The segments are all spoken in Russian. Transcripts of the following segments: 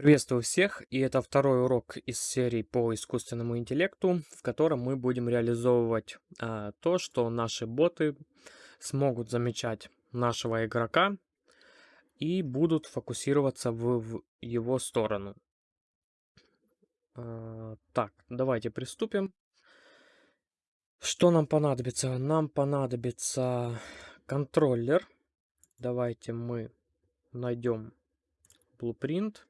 Приветствую всех, и это второй урок из серии по искусственному интеллекту, в котором мы будем реализовывать а, то, что наши боты смогут замечать нашего игрока и будут фокусироваться в, в его сторону. А, так, давайте приступим. Что нам понадобится? Нам понадобится контроллер. Давайте мы найдем blueprint.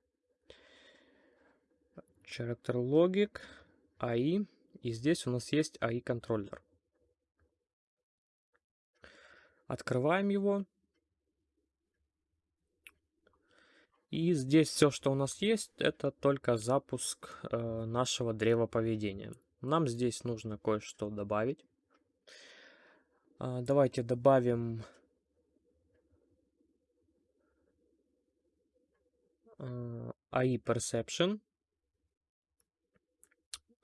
Character Logic, AI. И здесь у нас есть AI контроллер. Открываем его. И здесь все, что у нас есть, это только запуск э, нашего древа поведения. Нам здесь нужно кое-что добавить. Э, давайте добавим э, AI Perception.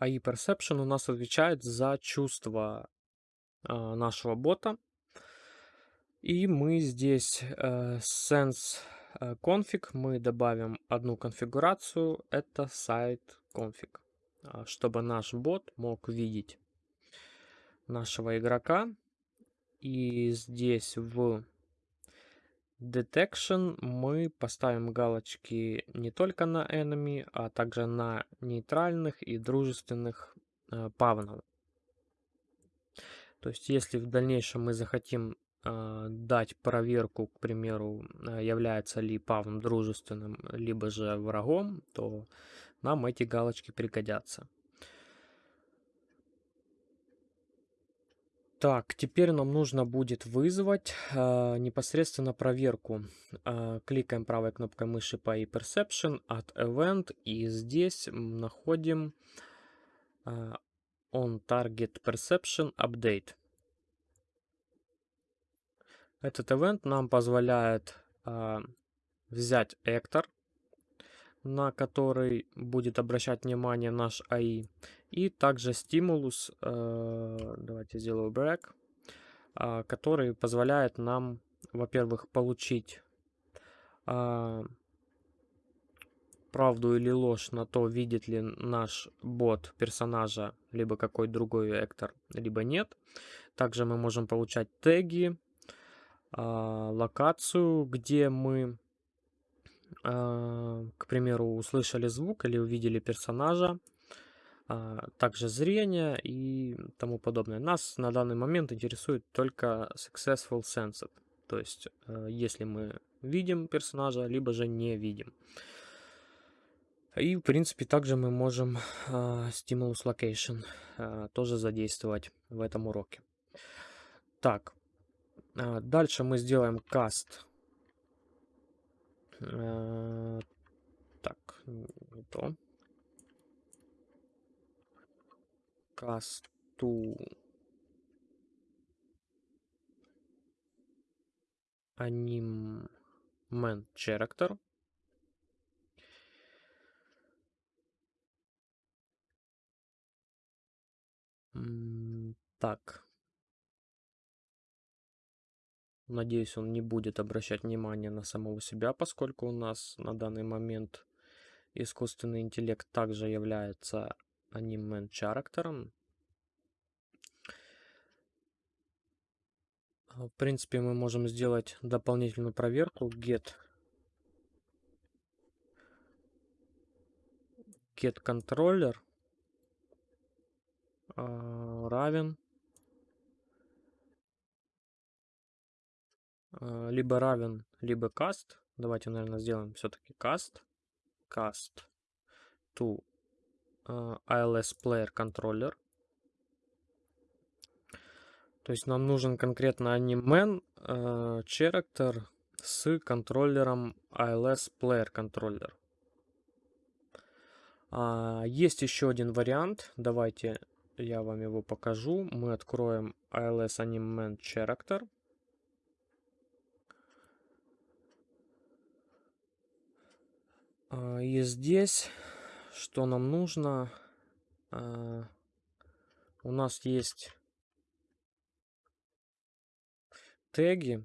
AI Perception у нас отвечает за чувство э, нашего бота. И мы здесь э, sense э, config мы добавим одну конфигурацию, это site config, э, чтобы наш бот мог видеть нашего игрока. И здесь в Detection мы поставим галочки не только на enemy, а также на нейтральных и дружественных э, павнов. То есть, если в дальнейшем мы захотим э, дать проверку, к примеру, э, является ли павн дружественным, либо же врагом, то нам эти галочки пригодятся. Так, теперь нам нужно будет вызвать э, непосредственно проверку. Э, кликаем правой кнопкой мыши по ePerception от Event и здесь находим э, On Target Perception Update. Этот event нам позволяет э, взять Эктор, на который будет обращать внимание наш AI, и также стимулус, э, давайте сделаю break, э, который позволяет нам, во-первых, получить э, правду или ложь на то, видит ли наш бот персонажа, либо какой другой вектор, либо нет. Также мы можем получать теги, локацию, где мы, к примеру, услышали звук или увидели персонажа, а, также зрение и тому подобное. Нас на данный момент интересует только successful sensed, то есть э, если мы видим персонажа, либо же не видим. И в принципе также мы можем uh, stimulus location uh, тоже задействовать в этом уроке. Так, дальше мы сделаем cast. Так, не то. Касту анимен character Так. Надеюсь, он не будет обращать внимание на самого себя, поскольку у нас на данный момент искусственный интеллект также является анимен character. В принципе, мы можем сделать дополнительную проверку get get controller а, равен а, либо равен, либо cast. Давайте, наверное, сделаем все-таки cast. Cast to ILS Player Controller. То есть нам нужен конкретно анимен э, character с контроллером ILS Player Controller. А, есть еще один вариант. Давайте я вам его покажу. Мы откроем ILS Animement Character. А, и здесь что нам нужно? А, у нас есть теги,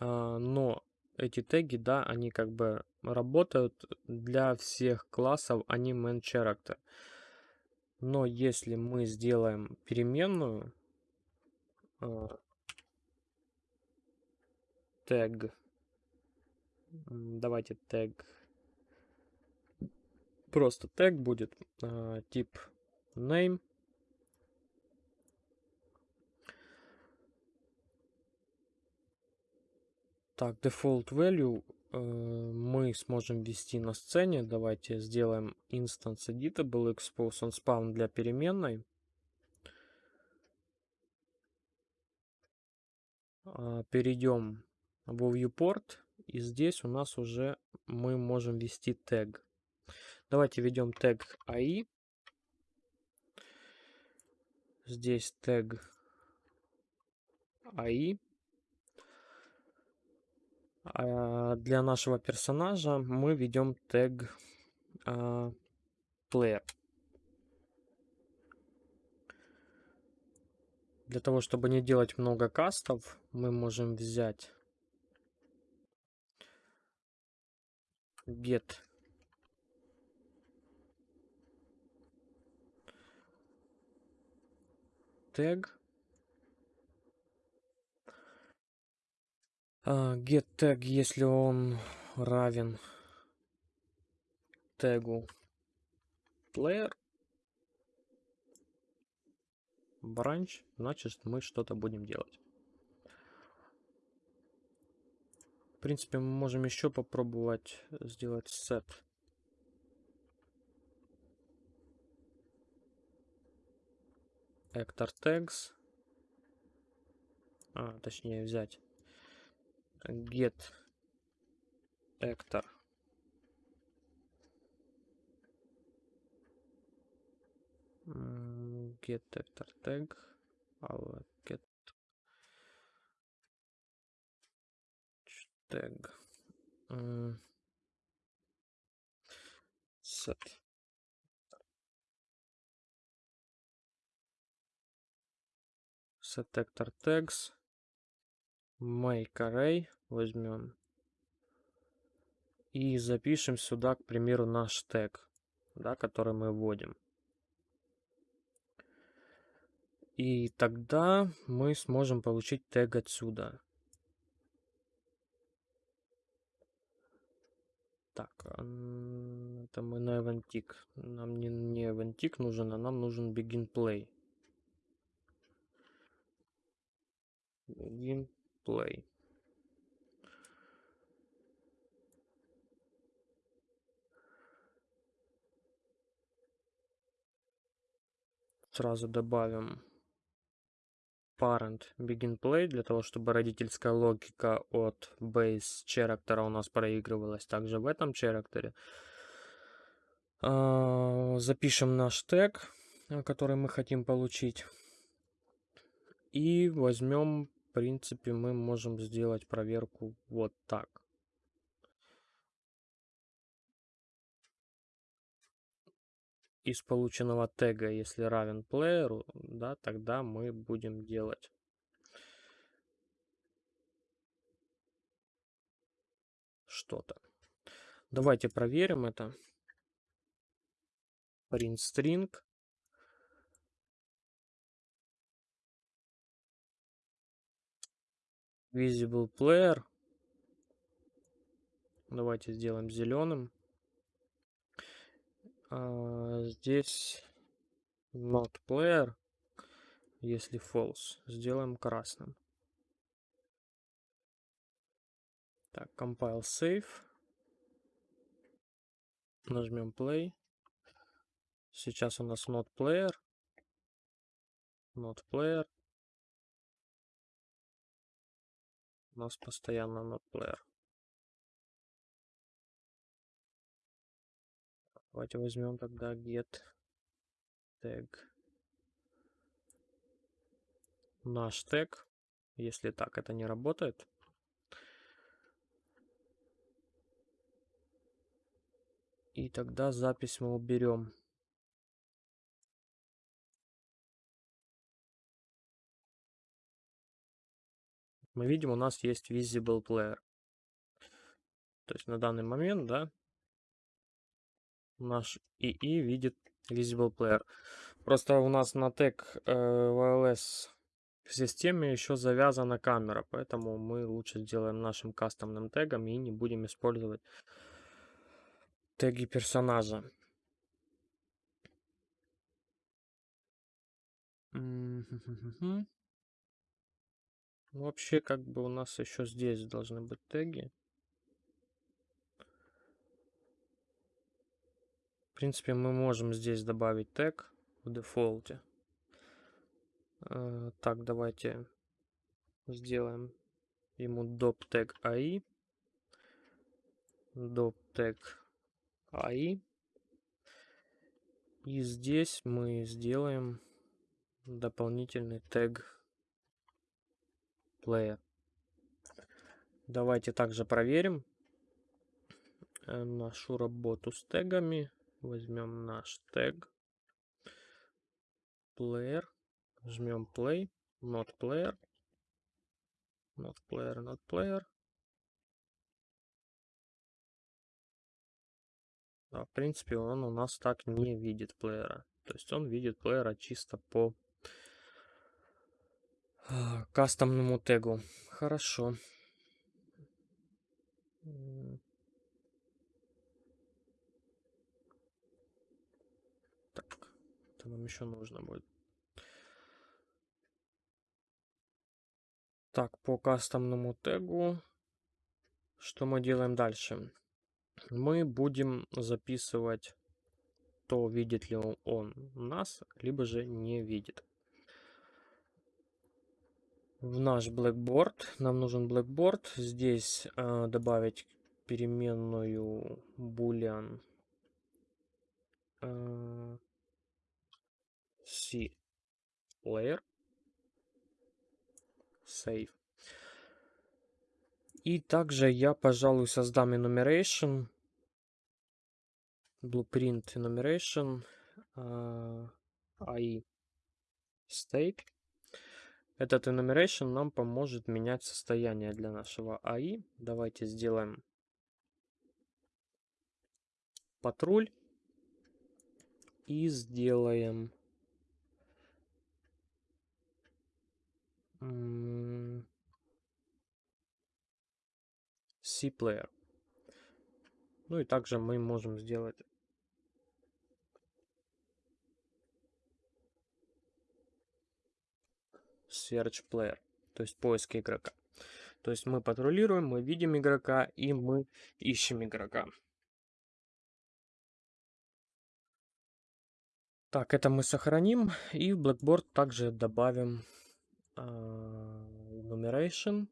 а, но эти теги, да, они как бы работают для всех классов, они main character. Но если мы сделаем переменную, э, тег, давайте тег, просто тег будет, э, тип name, Так, default value э, мы сможем ввести на сцене. Давайте сделаем instance editable expose on spawn для переменной. Э, перейдем в viewport. И здесь у нас уже мы можем ввести тег. Давайте введем тег AI. Здесь тег AI. А для нашего персонажа мы ведем тег а, player. Для того, чтобы не делать много кастов, мы можем взять get тег get tag, если он равен тегу player branch, значит мы что-то будем делать. В принципе, мы можем еще попробовать сделать set. Actor tags. А, точнее взять get actor get actor tag get tag set set actor tags make array возьмем и запишем сюда, к примеру, наш тег, да, который мы вводим. И тогда мы сможем получить тег отсюда. Так, это мы на Eventic. Нам не, не Eventic нужен, а нам нужен Begin Play. Begin Play. Сразу добавим parent begin play для того, чтобы родительская логика от base character у нас проигрывалась также в этом character. А, запишем наш тег, который мы хотим получить. И возьмем, принципе, мы можем сделать проверку вот так. из полученного тега, если равен плееру, да, тогда мы будем делать что-то. Давайте проверим это. Print string. Visible player. Давайте сделаем зеленым. А, здесь not player, если false, сделаем красным. Так, compile save. Нажмем play. Сейчас у нас not player. Not player. У нас постоянно not player. Давайте возьмем тогда get tag наш тег. Если так это не работает. И тогда запись мы уберем. Мы видим, у нас есть visible player. То есть на данный момент, да, наш ИИ видит Visible Player. Просто у нас на тег э, wireless в системе еще завязана камера, поэтому мы лучше сделаем нашим кастомным тегом и не будем использовать теги персонажа. Вообще, как бы у нас еще здесь должны быть теги. В принципе, мы можем здесь добавить тег в дефолте. Э, так, давайте сделаем ему доп тег AI. Доп тег AI. И здесь мы сделаем дополнительный тег player. Давайте также проверим э, нашу работу с тегами. Возьмем наш тег player Жмем play, not player, not player, not player. Да, в принципе, он у нас так не видит плеера. То есть он видит плеера чисто по а, кастомному тегу. Хорошо. Так, это нам еще нужно будет. Так, по кастомному тегу, что мы делаем дальше? Мы будем записывать то, видит ли он нас, либо же не видит. В наш Blackboard, нам нужен Blackboard, здесь э, добавить переменную boolean э, c layer save. И также я, пожалуй, создам enumeration, blueprint enumeration, uh, AI state. Этот enumeration нам поможет менять состояние для нашего AI. Давайте сделаем патруль и сделаем C-Player. Ну и также мы можем сделать Search Player, то есть поиск игрока. То есть мы патрулируем, мы видим игрока и мы ищем игрока. Так, это мы сохраним и в Blackboard также добавим enumeration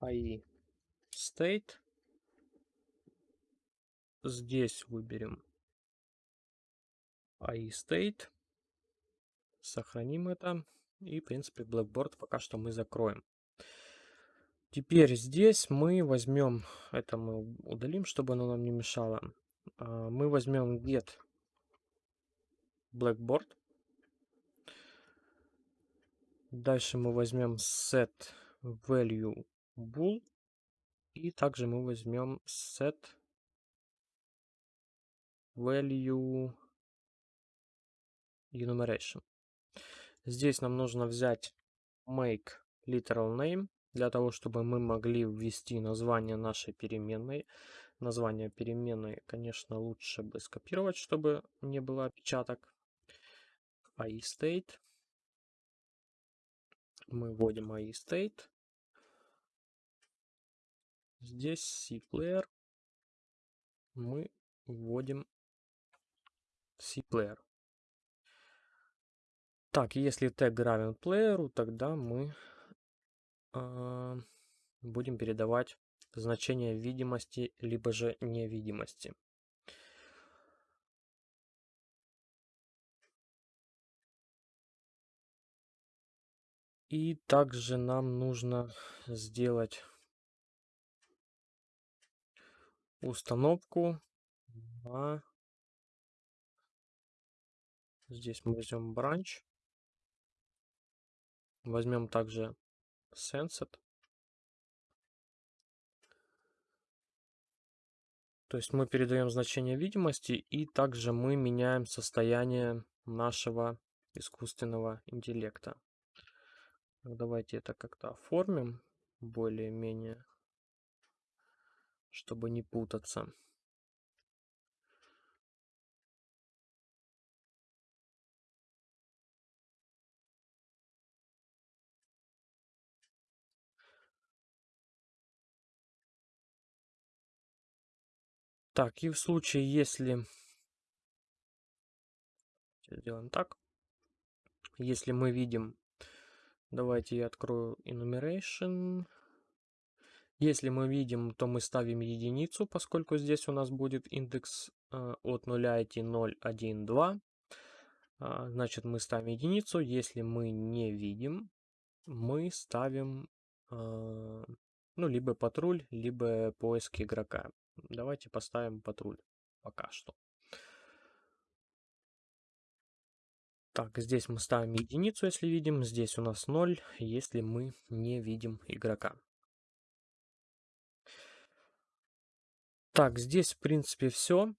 AI state. Здесь выберем AI state. Сохраним это. И, в принципе, Blackboard пока что мы закроем. Теперь здесь мы возьмем, это мы удалим, чтобы оно нам не мешало. А, мы возьмем get Blackboard. Дальше мы возьмем set value bool. И также мы возьмем set value enumeration. Здесь нам нужно взять make literal name для того, чтобы мы могли ввести название нашей переменной. Название переменной, конечно, лучше бы скопировать, чтобы не было опечаток. AI state мы вводим AI state. Здесь C-player мы вводим C-player. Так, если тег равен плееру, тогда мы э, будем передавать значение видимости, либо же невидимости. И также нам нужно сделать установку на... Здесь мы возьмем branch. Возьмем также Sensed. То есть мы передаем значение видимости и также мы меняем состояние нашего искусственного интеллекта. Давайте это как-то оформим более-менее, чтобы не путаться. Так, и в случае, если... Сделаем так. Если мы видим... Давайте я открою enumeration. Если мы видим, то мы ставим единицу, поскольку здесь у нас будет индекс э, от 0 идти 0, 1, 2. Э, значит, мы ставим единицу. Если мы не видим, мы ставим э, ну, либо патруль, либо поиск игрока. Давайте поставим патруль пока что. Так, здесь мы ставим единицу, если видим. Здесь у нас 0, если мы не видим игрока. Так, здесь, в принципе, все.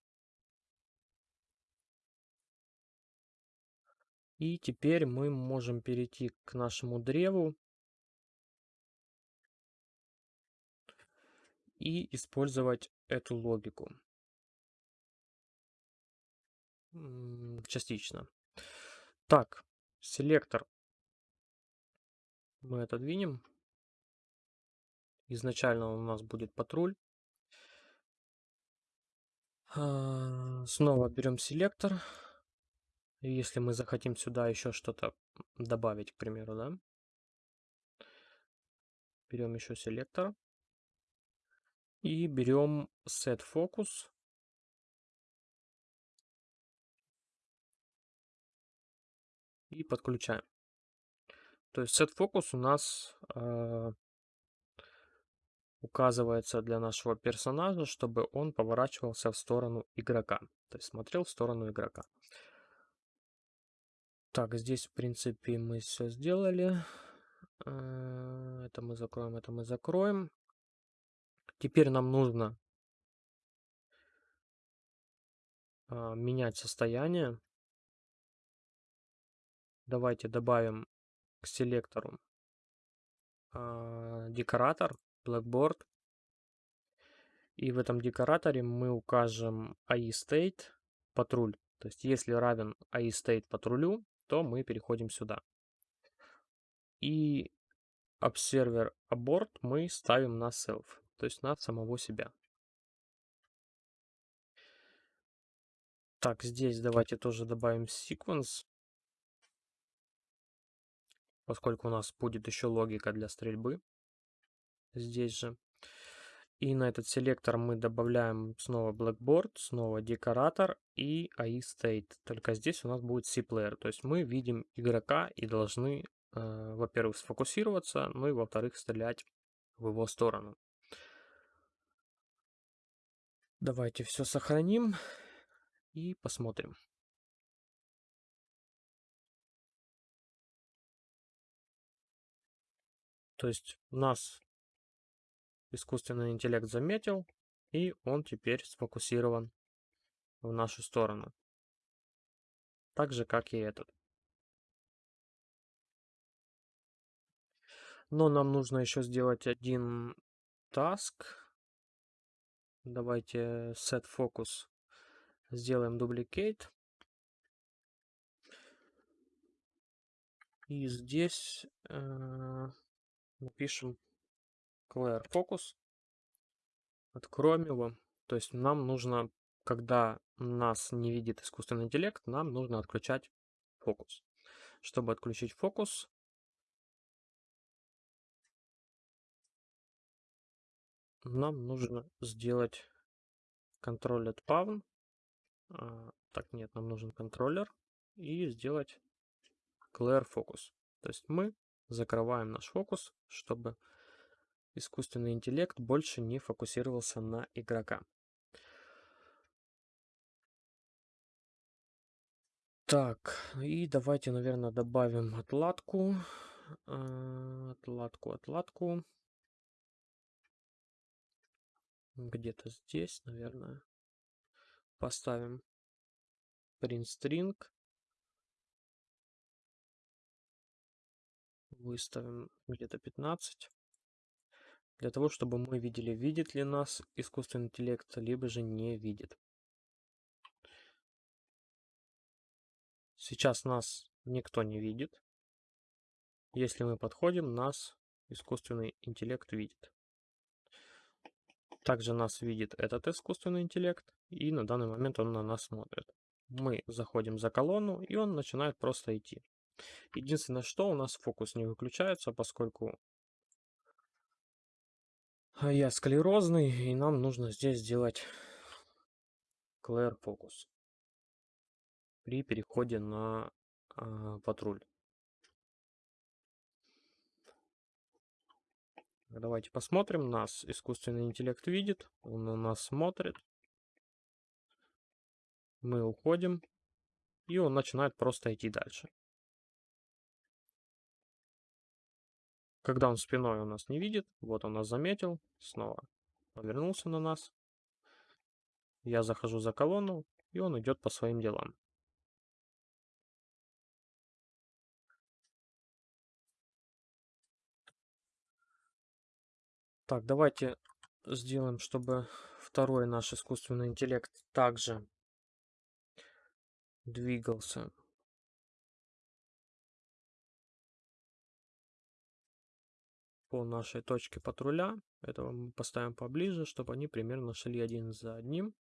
И теперь мы можем перейти к нашему древу. И использовать эту логику. Частично. Так, селектор мы отодвинем. Изначально у нас будет патруль. А, снова берем селектор. Если мы захотим сюда еще что-то добавить, к примеру, да. Берем еще селектор. И берем Set Focus. И подключаем. То есть Set Focus у нас э, указывается для нашего персонажа, чтобы он поворачивался в сторону игрока. То есть смотрел в сторону игрока. Так, здесь, в принципе, мы все сделали. Э, это мы закроем, это мы закроем. Теперь нам нужно а, менять состояние. Давайте добавим к селектору а, декоратор, Blackboard. И в этом декораторе мы укажем AI патруль. То есть если равен AI патрулю, то мы переходим сюда. И observer abort мы ставим на self то есть на самого себя. Так, здесь давайте тоже добавим sequence, поскольку у нас будет еще логика для стрельбы здесь же. И на этот селектор мы добавляем снова Blackboard, снова декоратор и AI State. Только здесь у нас будет C-Player. То есть мы видим игрока и должны, э, во-первых, сфокусироваться, ну и во-вторых, стрелять в его сторону. Давайте все сохраним и посмотрим. То есть нас искусственный интеллект заметил, и он теперь сфокусирован в нашу сторону. Так же, как и этот. Но нам нужно еще сделать один task Давайте set focus сделаем duplicate. И здесь э, напишем clear focus. Откроем его. То есть нам нужно, когда нас не видит искусственный интеллект, нам нужно отключать фокус. Чтобы отключить фокус, нам нужно сделать controlled pawn. А, так, нет, нам нужен контроллер. И сделать clear focus. То есть мы закрываем наш фокус, чтобы искусственный интеллект больше не фокусировался на игрока. Так, и давайте, наверное, добавим отладку. А, отладку, отладку. Где-то здесь, наверное, поставим print string. Выставим где-то 15. Для того, чтобы мы видели, видит ли нас искусственный интеллект, либо же не видит. Сейчас нас никто не видит. Если мы подходим, нас искусственный интеллект видит. Также нас видит этот искусственный интеллект, и на данный момент он на нас смотрит. Мы заходим за колонну, и он начинает просто идти. Единственное, что у нас фокус не выключается, поскольку я склерозный, и нам нужно здесь сделать clear focus при переходе на э, патруль. Давайте посмотрим. Нас искусственный интеллект видит. Он на нас смотрит. Мы уходим. И он начинает просто идти дальше. Когда он спиной у нас не видит, вот он нас заметил, снова повернулся на нас. Я захожу за колонну, и он идет по своим делам. Так, давайте сделаем, чтобы второй наш искусственный интеллект также двигался. По нашей точке патруля. Этого мы поставим поближе, чтобы они примерно шли один за одним.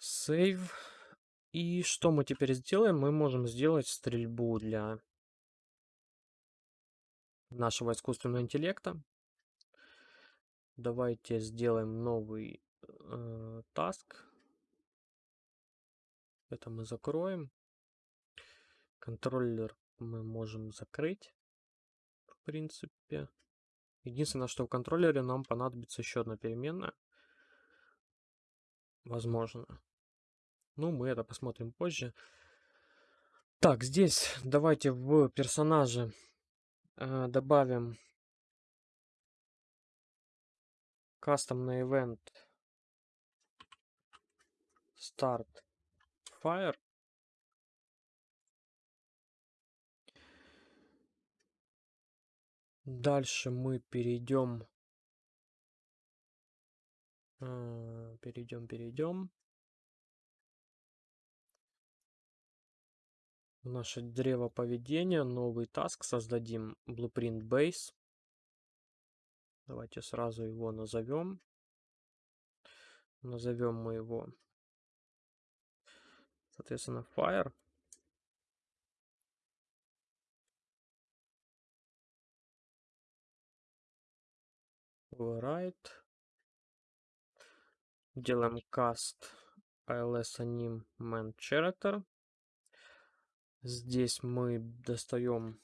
Save. И что мы теперь сделаем? Мы можем сделать стрельбу для нашего искусственного интеллекта. Давайте сделаем новый э, task. Это мы закроем. Контроллер мы можем закрыть, в принципе. Единственное, что в контроллере нам понадобится еще одна переменная. Возможно. Ну, мы это посмотрим позже. Так, здесь давайте в персонаже добавим кастомный event start fire. Дальше мы перейдем, э, перейдем, перейдем. В наше древо поведения новый таск создадим blueprint base. Давайте сразу его назовем. Назовем мы его, соответственно, fire. Override. Делаем cast als anim man character. Здесь мы достаем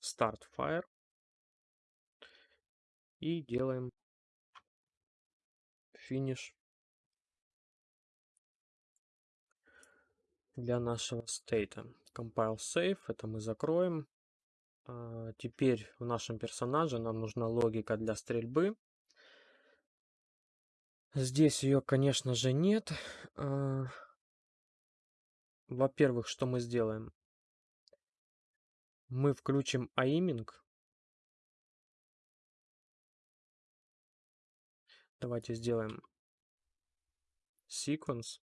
Start Fire и делаем финиш для нашего стейта. Compile Save, это мы закроем. А, теперь в нашем персонаже нам нужна логика для стрельбы. Здесь ее, конечно же, нет. Во-первых, что мы сделаем? Мы включим aiming. Давайте сделаем sequence.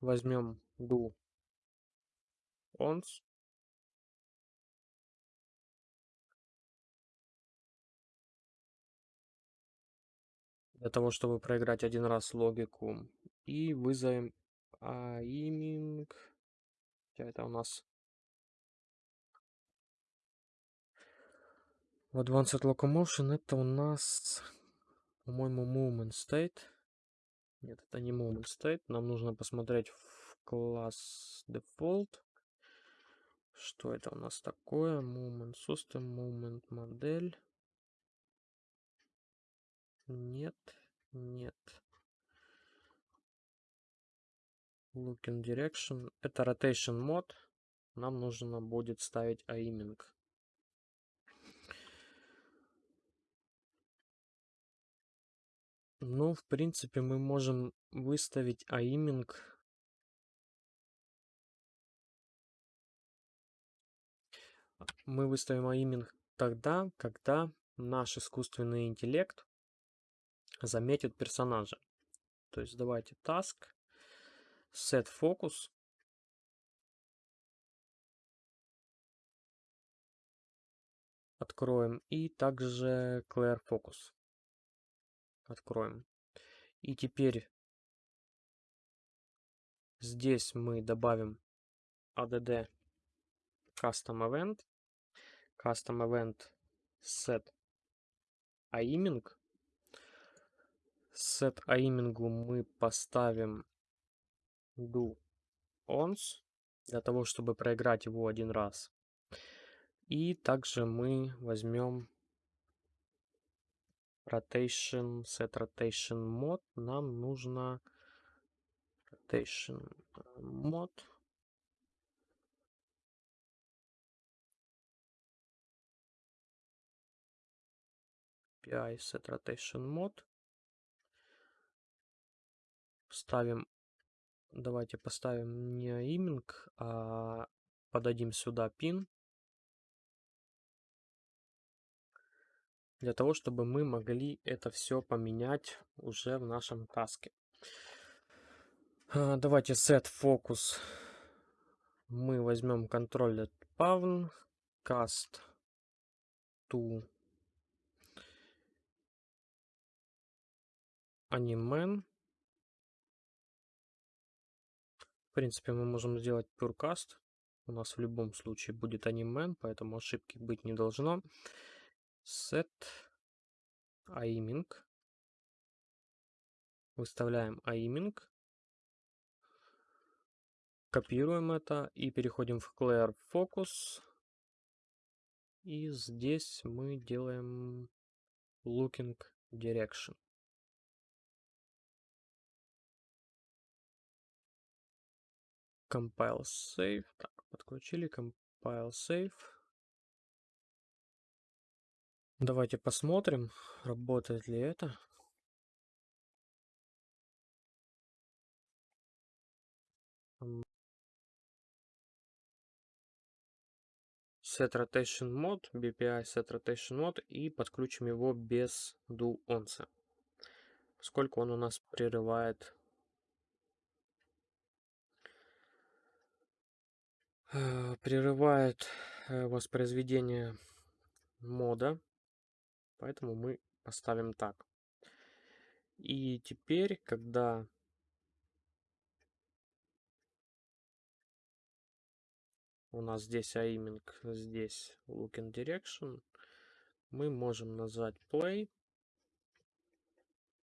Возьмем do ons. Для того, чтобы проиграть один раз логику. И вызовем Хотя это у нас в Advanced Locomotion это у нас, по-моему, Movement State. Нет, это не Movement State. Нам нужно посмотреть в класс Default. Что это у нас такое? Movement System, Movement модель. Нет, нет. Looking Direction. Это Rotation мод. Нам нужно будет ставить aiming. Ну, в принципе, мы можем выставить aiming мы выставим aiming тогда, когда наш искусственный интеллект заметит персонажа. То есть давайте task set focus. Откроем. И также clear focus. Откроем. И теперь здесь мы добавим add custom event. Custom event set aiming. Set aiming мы поставим do once, для того, чтобы проиграть его один раз. И также мы возьмем rotation, set rotation mode. Нам нужно rotation mode. API set rotation mode. Ставим, давайте поставим не aiming, а подадим сюда pin. Для того, чтобы мы могли это все поменять уже в нашем таске. А, давайте set focus. Мы возьмем контроллер pawn, cast to animen. В принципе, мы можем сделать purecast. У нас в любом случае будет animen, поэтому ошибки быть не должно. Set aiming. Выставляем aiming. Копируем это и переходим в Clear Focus. И здесь мы делаем Looking Direction. Compile Save. Так, подключили Compile Save. Давайте посмотрим, работает ли это. Set Rotation Mode, BPI Set Rotation Mode и подключим его без Do Once, поскольку он у нас прерывает прерывает э, воспроизведение мода, поэтому мы поставим так. И теперь, когда у нас здесь aiming, здесь looking direction, мы можем назвать play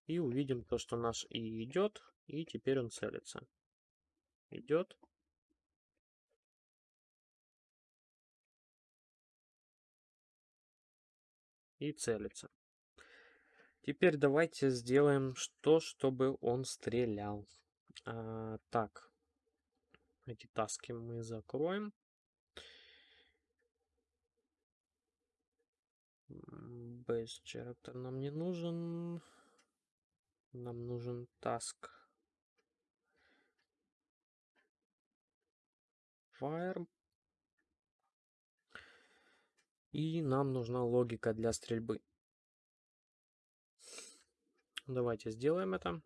и увидим то, что наш и идет, и теперь он целится. Идет, и целится. Теперь давайте сделаем что, чтобы он стрелял. А, так, эти таски мы закроем. Base character нам не нужен. Нам нужен task. Fire. И нам нужна логика для стрельбы. Давайте сделаем это.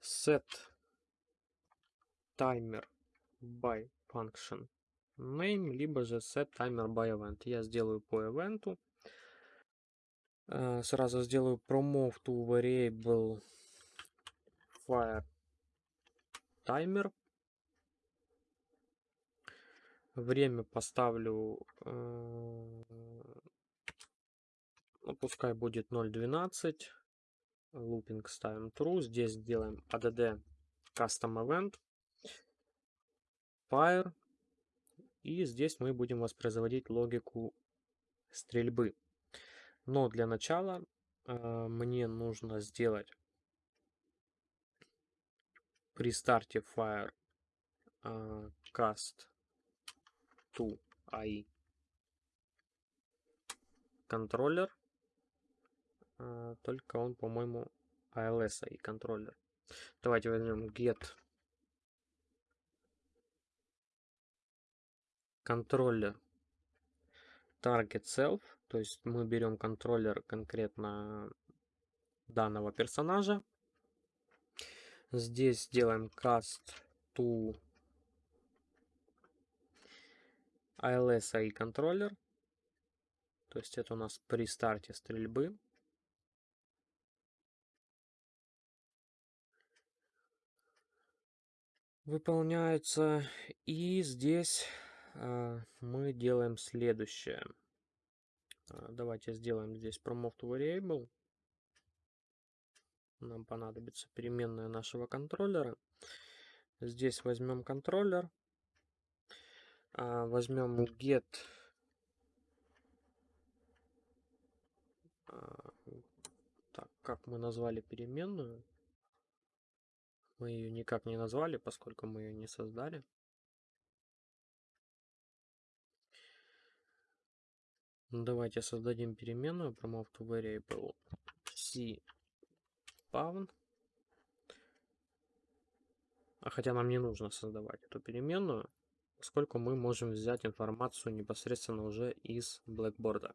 Set timer by function name, либо же set timer by event. Я сделаю по ивенту. Э, сразу сделаю promote to variable fire timer. Время поставлю, э, ну, пускай будет 0.12. Looping ставим true. Здесь сделаем add custom event. Fire. И здесь мы будем воспроизводить логику стрельбы. Но для начала э, мне нужно сделать при старте fire э, cast to AI контроллер. А, только он, по-моему, ALS и контроллер. Давайте возьмем get контроллер target self, то есть мы берем контроллер конкретно данного персонажа. Здесь делаем cast to ALS и контроллер. То есть это у нас при старте стрельбы. Выполняется. И здесь э, мы делаем следующее. Э, давайте сделаем здесь promote variable. Нам понадобится переменная нашего контроллера. Здесь возьмем контроллер. Э, возьмем get так, как мы назвали переменную? Мы ее никак не назвали, поскольку мы ее не создали. Ну, давайте создадим переменную promote variable c spawn. А хотя нам не нужно создавать эту переменную, поскольку мы можем взять информацию непосредственно уже из Blackboard.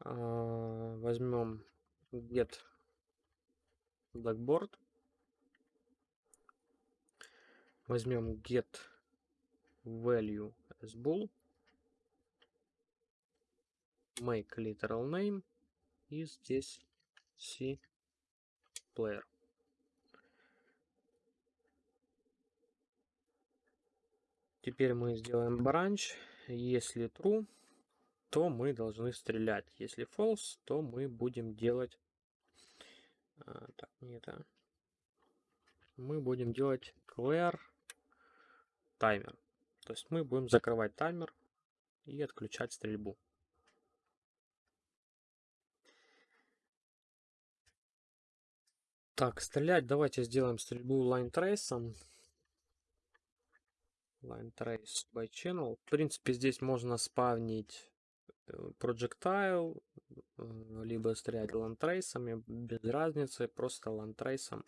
А, возьмем get Blackboard. Возьмем get value as bool make literal name и здесь c player. Теперь мы сделаем branch. Если true, то мы должны стрелять. Если false, то мы будем делать... А, так, не это. Мы будем делать clear таймер. То есть мы будем закрывать таймер и отключать стрельбу. Так, стрелять давайте сделаем стрельбу line trace. Line trace by channel. В принципе, здесь можно спавнить э, projectile, э, либо стрелять лантрейсами, без разницы, просто лантрейсом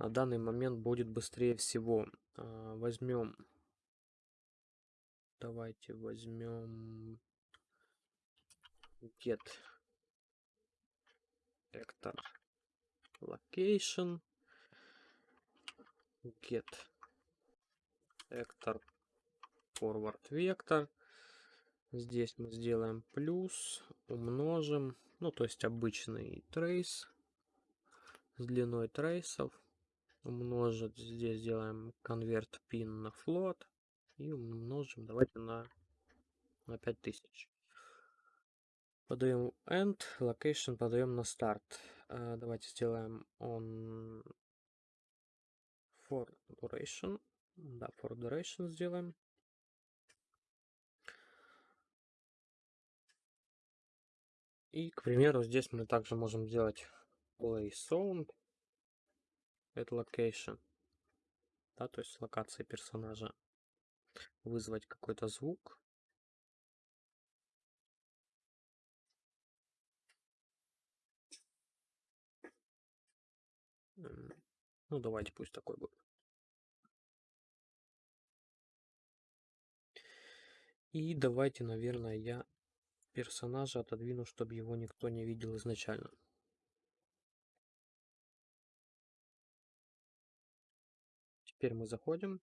на данный момент будет быстрее всего. А, возьмем, давайте возьмем get vector location get vector forward vector. Здесь мы сделаем плюс умножим ну то есть обычный трейс с длиной трейсов умножить здесь сделаем convert pin на float и умножим давайте на на 5000 подаем end location подаем на старт. Э, давайте сделаем on for duration. Да, for duration сделаем. И, к примеру, здесь мы также можем сделать play sound. Это location. Да, то есть локация персонажа. Вызвать какой-то звук. Ну, давайте пусть такой будет. И давайте, наверное, я персонажа отодвину, чтобы его никто не видел изначально. Теперь мы заходим.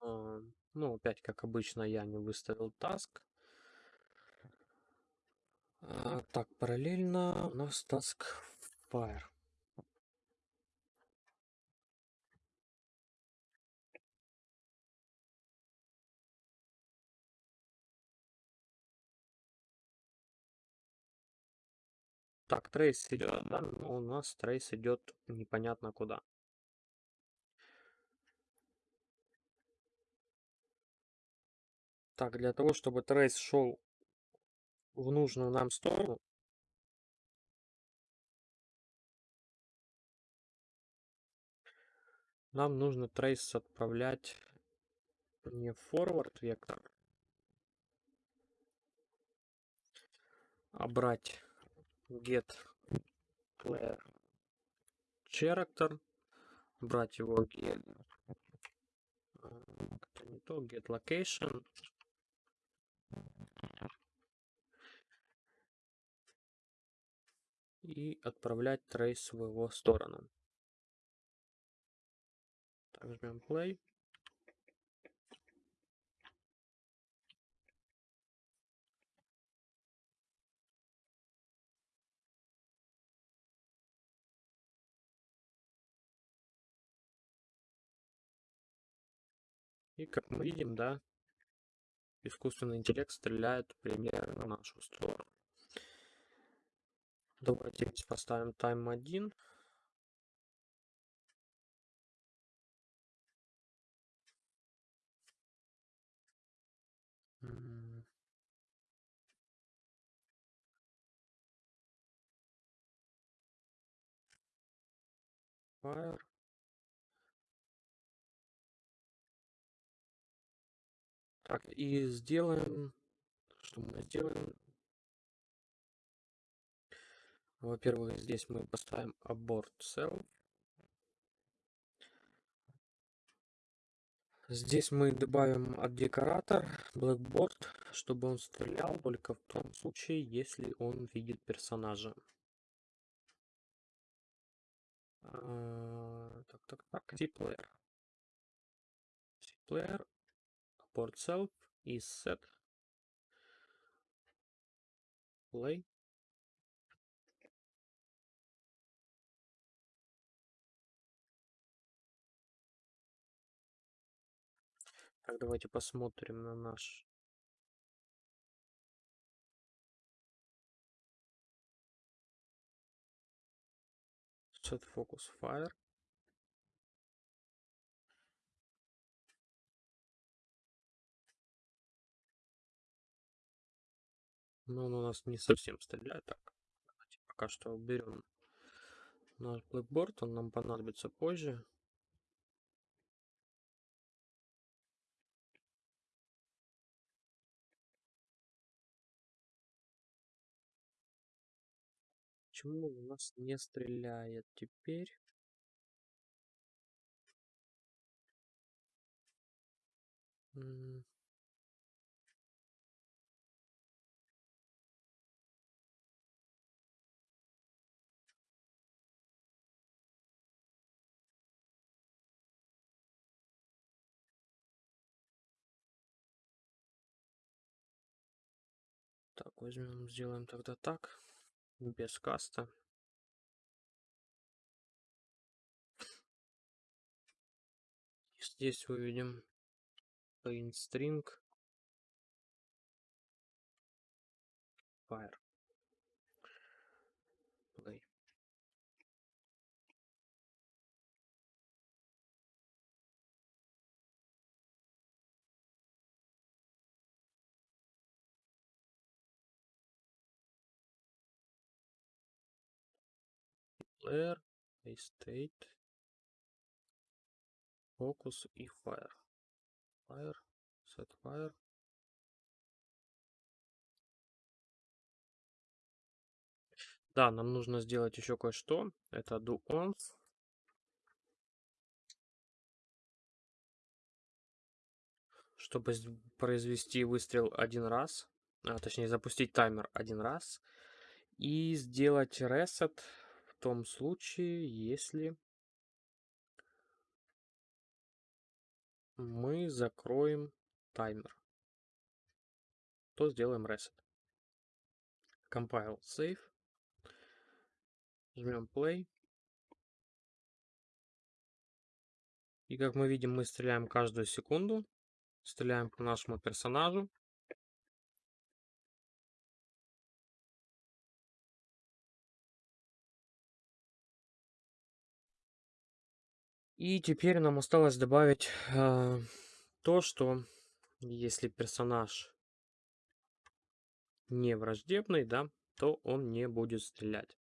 А, ну, опять, как обычно, я не выставил. А, так, параллельно у нас task fire. Так, трейс идет, да? У нас трейс идет непонятно куда. Так, для того, чтобы трейс шел в нужную нам сторону. Нам нужно трейс отправлять не forward вектор, а брать get player character, брать его get, это не то, get location, и отправлять трейс в его сторону. Так, жмем play. И как мы видим, да, искусственный интеллект стреляет примерно на нашу сторону. Давайте поставим тайм 1. Fire. Так, и сделаем, что мы сделаем? Во-первых, здесь мы поставим abort cell. Здесь мы добавим от декоратор blackboard, чтобы он стрелял только в том случае, если он видит персонажа. А, так, так, так, player. player port self is set play Так, давайте посмотрим на наш set focus fire. Но он у нас не совсем стреляет. Так, давайте пока что уберем наш blackboard. Он нам понадобится позже. Почему у нас не стреляет теперь? Так, возьмем, сделаем тогда так без каста. Здесь выведем paint string fire player, state, focus и fire. Fire, set fire. Да, нам нужно сделать еще кое-что. Это do once. Чтобы произвести выстрел один раз, а, точнее запустить таймер один раз и сделать reset том случае, если мы закроем таймер, то сделаем reset. Compile, save. Жмем play. И как мы видим, мы стреляем каждую секунду. Стреляем по нашему персонажу. И теперь нам осталось добавить э, то, что если персонаж не враждебный, да, то он не будет стрелять.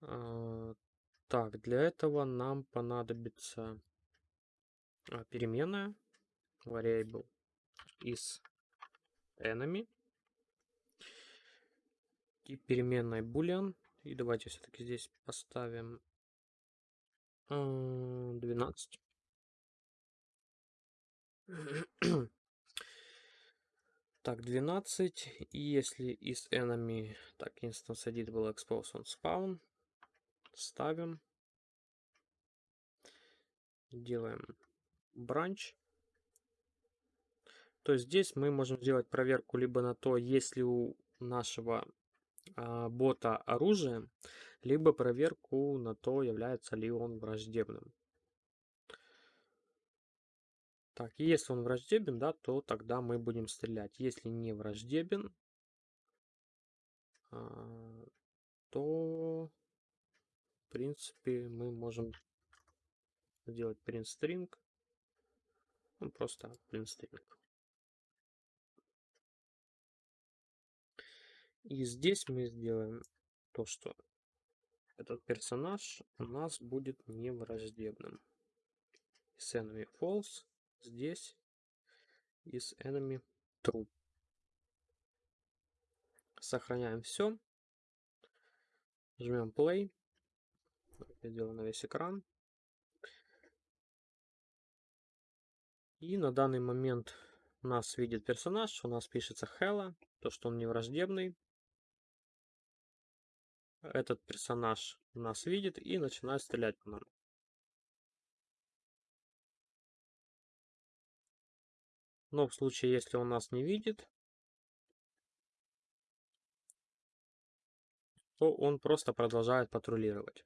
Э, так, для этого нам понадобится а, переменная variable is enemy. тип переменной boolean. И давайте все-таки здесь поставим 12. Так, 12. И если из enemy, так, instance edit был expose on spawn, ставим. Делаем branch. То есть здесь мы можем сделать проверку либо на то, есть ли у нашего а, бота оружие, либо проверку на то, является ли он враждебным. Так, если он враждебен, да, то тогда мы будем стрелять. Если не враждебен, а, то в принципе мы можем сделать print. Ну, просто print. И здесь мы сделаем то, что этот персонаж у нас будет невраждебным. Is enemy false здесь is enemy true. Сохраняем все. Жмем play. Я делаю на весь экран. И на данный момент нас видит персонаж, у нас пишется Hella, то, что он невраждебный этот персонаж нас видит и начинает стрелять по нам. Но в случае, если он нас не видит, то он просто продолжает патрулировать.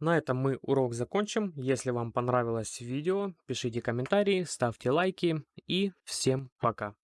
На этом мы урок закончим. Если вам понравилось видео, пишите комментарии, ставьте лайки и всем пока.